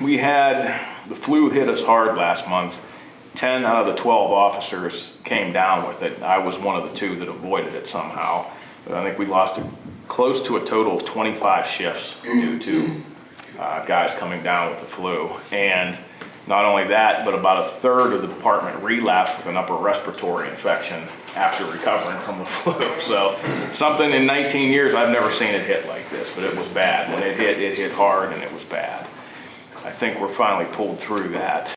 We had, the flu hit us hard last month. 10 out of the 12 officers came down with it. I was one of the two that avoided it somehow. But I think we lost close to a total of 25 shifts due to uh, guys coming down with the flu. And not only that, but about a third of the department relapsed with an upper respiratory infection after recovering from the flu. So something in 19 years, I've never seen it hit like this, but it was bad. When it hit, it hit hard and it was bad. Think we're finally pulled through that.